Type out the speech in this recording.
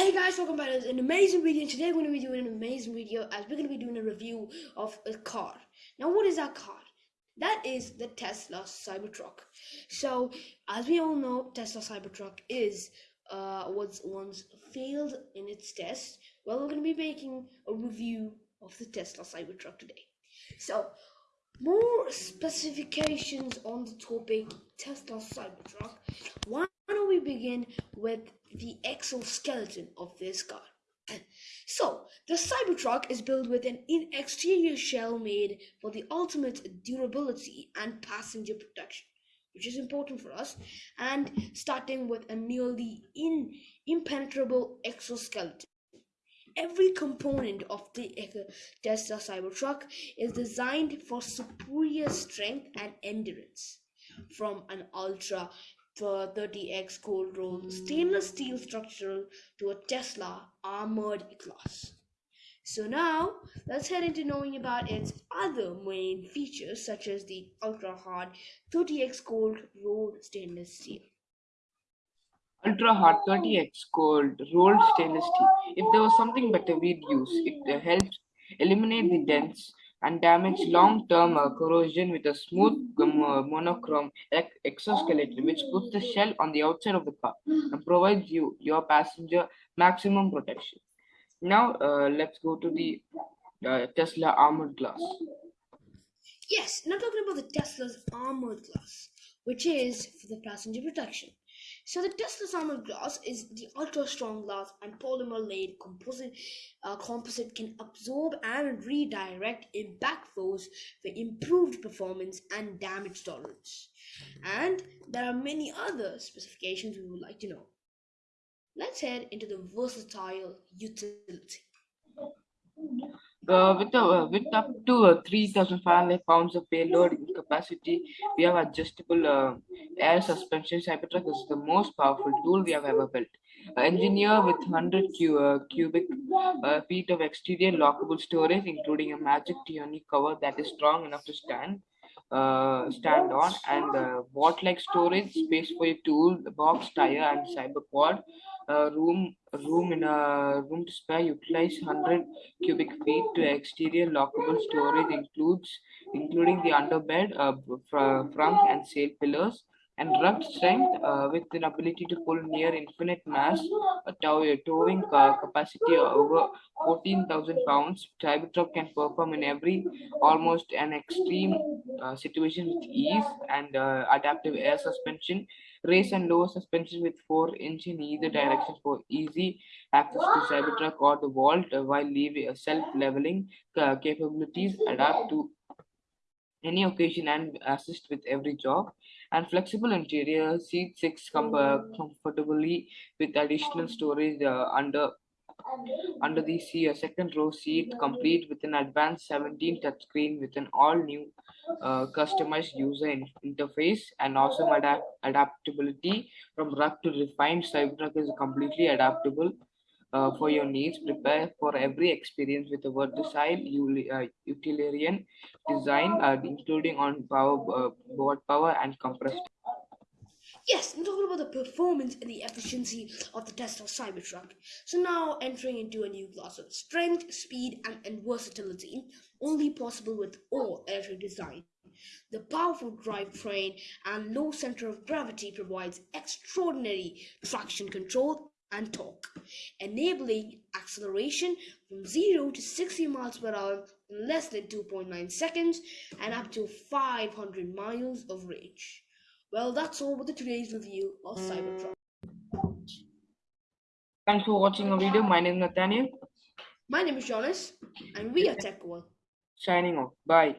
Hey guys, welcome back to an amazing video. Today we're going to be doing an amazing video as we're going to be doing a review of a car. Now, what is that car? That is the Tesla Cybertruck. So, as we all know, Tesla Cybertruck is uh, was once failed in its test. Well, we're going to be making a review of the Tesla Cybertruck today. So, more specifications on the topic Tesla Cybertruck. Why don't we begin with the exoskeleton of this car? So, the Cybertruck is built with an exterior shell made for the ultimate durability and passenger protection, which is important for us, and starting with a nearly in, impenetrable exoskeleton. Every component of the Tesla Cybertruck is designed for superior strength and endurance. From an Ultra 30X cold rolled stainless steel structural to a Tesla armored glass. So now let's head into knowing about its other main features such as the ultra hard 30x cold rolled stainless steel. Ultra hard 30x cold rolled stainless steel. If there was something better, we'd use. It uh, helps eliminate the dents and damage long-term uh, corrosion with a smooth uh, monochrome exoskeleton, which puts the shell on the outside of the car and provides you, your passenger, maximum protection. Now, uh, let's go to the uh, Tesla armored glass. Yes, now talking about the Tesla's armored glass, which is for the passenger protection. So the Tesla's armored glass is the ultra strong glass and polymer laid composite uh, composite can absorb and redirect impact force for improved performance and damage tolerance. And there are many other specifications we would like to know. Let's head into the versatile utility. Uh, with, uh, with up to uh, 3,500 pounds of payload capacity, we have adjustable uh, air suspension. Cybertruck is the most powerful tool we have ever built. Uh, engineer with 100 cu uh, cubic uh, feet of exterior lockable storage, including a magic tonneau cover that is strong enough to stand stand on, and uh, vault-like storage space for your tool, box, tire, and cyber cyberquad uh, room room in a room to spare utilize 100 cubic feet to exterior lockable storage includes including the underbed uh, front and sail pillars and rugged strength uh, with an ability to pull near infinite mass, a towing capacity of over 14,000 pounds. Cybertruck can perform in every almost an extreme uh, situation with ease and uh, adaptive air suspension, race and lower suspension with 4 inch in either direction for easy access to Cybertruck or the vault uh, while leaving uh, self-leveling capabilities adapt to any occasion and assist with every job. And flexible interior seat six com comfortably with additional storage uh, under under the seat, a second row seat complete with an advanced 17 touchscreen with an all new uh, customized user in interface and awesome adapt adaptability from rugged to refined. Cybertruck is completely adaptable uh, for your needs. Prepare for every experience with a versatile uh, utilitarian design, uh, including on power, board power and compressed. Yes, I'm talking about the performance and the efficiency of the Tesla Cybertruck. So now entering into a new class of strength, speed, and, and versatility, only possible with all electric design. The powerful drivetrain and low center of gravity provides extraordinary traction control and torque, enabling acceleration from 0 to 60 miles per hour in less than 2.9 seconds and up to 500 miles of range. Well, that's all with today's review of Cybertruck. Thanks for watching our video. My name is Nathaniel. My name is Jonas, and we are TechWorld. Signing off. Bye.